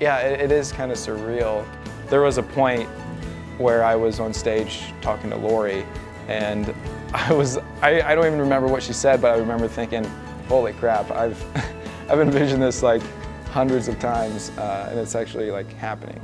Yeah, it, it is kind of surreal. There was a point where I was on stage talking to Lori and I was, I, I don't even remember what she said, but I remember thinking, holy crap, I've, I've envisioned this like hundreds of times uh, and it's actually like happening.